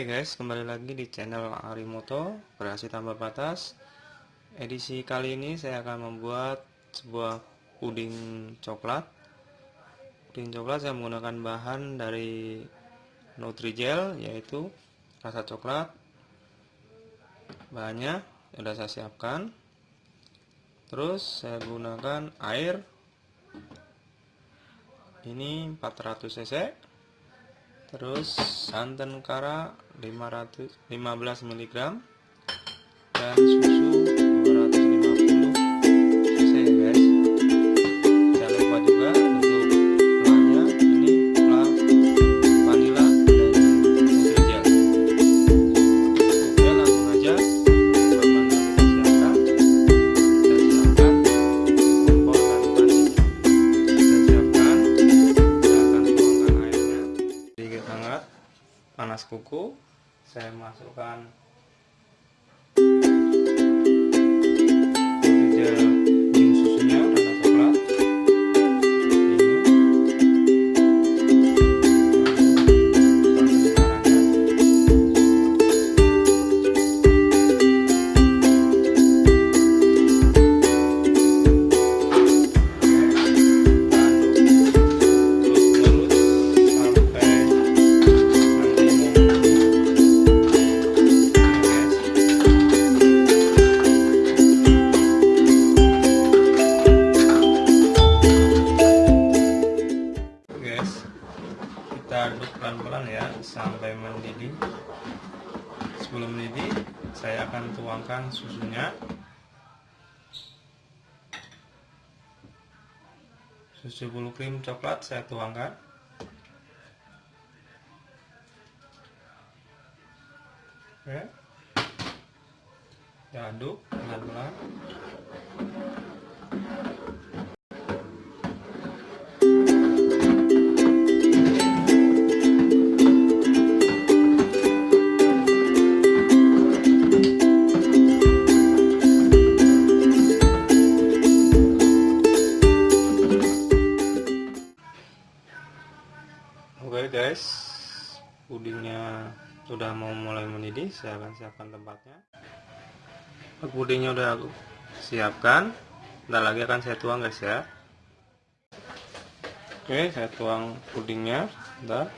guys, kembali lagi di channel Arimoto Kreasi Tanpa Batas. Edisi kali ini saya akan membuat sebuah puding coklat. Puding coklat saya menggunakan bahan dari Nutrijel yaitu rasa coklat. Bahannya sudah saya siapkan. Terus saya gunakan air. Ini 400 cc. Terus santan kara 500 15 mg dan kuku saya masukkan mendidih sebelum mendidih saya akan tuangkan susunya. Susu bulu krim coklat saya tuangkan. Kita aduk pelan-pelan sudah mau mulai mendidih, saya akan siapkan tempatnya. Pudingnya udah aku siapkan, Ntar lagi akan saya tuang guys ya. Oke, saya tuang pudingnya, Ntar.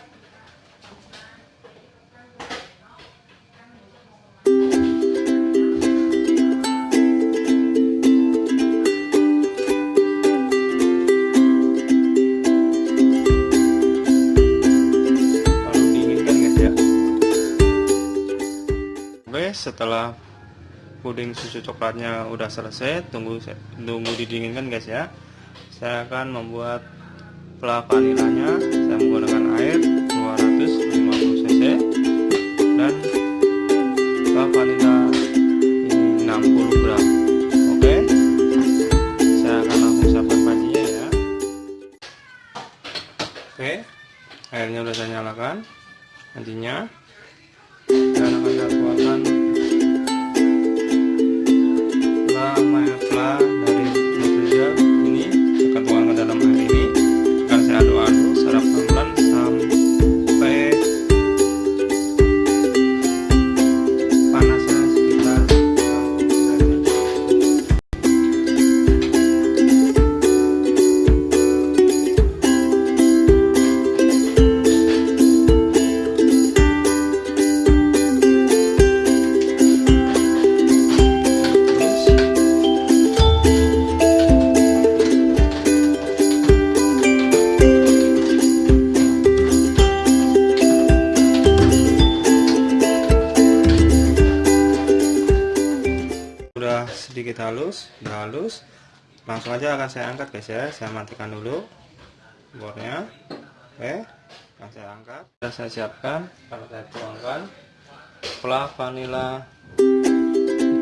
Setelah puding susu coklatnya udah selesai, tunggu tunggu didinginkan guys ya. Saya akan membuat pelah vanilanya. Saya menggunakan air 250 cc dan pelah vanila ini 60 gram. Oke. Saya akan langsung siapkan pancinya ya. Oke. Airnya udah saya nyalakan. Nantinya dan akan saya halus halus. Langsung aja akan saya angkat guys ya. Saya matikan dulu bornya. Oke akan saya angkat. Sudah saya siapkan akan saya tuangkan. Pelah vanila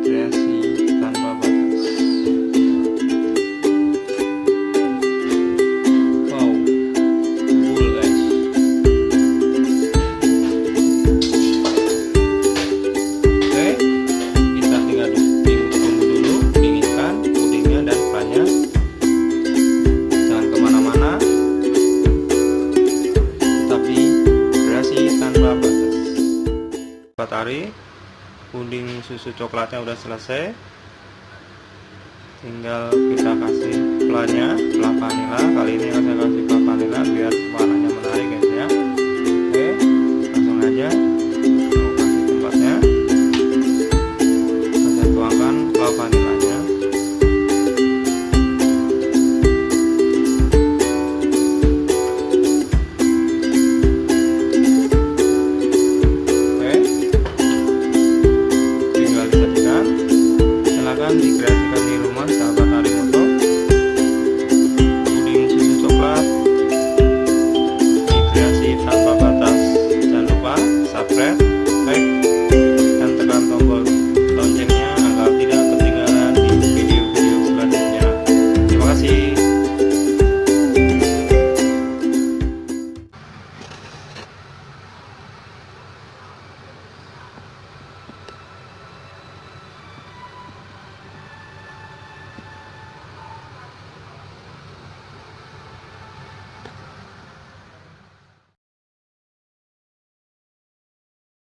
kreasi batari. Puding susu coklatnya udah selesai. Tinggal kita kasih pelanya pelah vanila kali ini saya kasih pelah vanila biar warna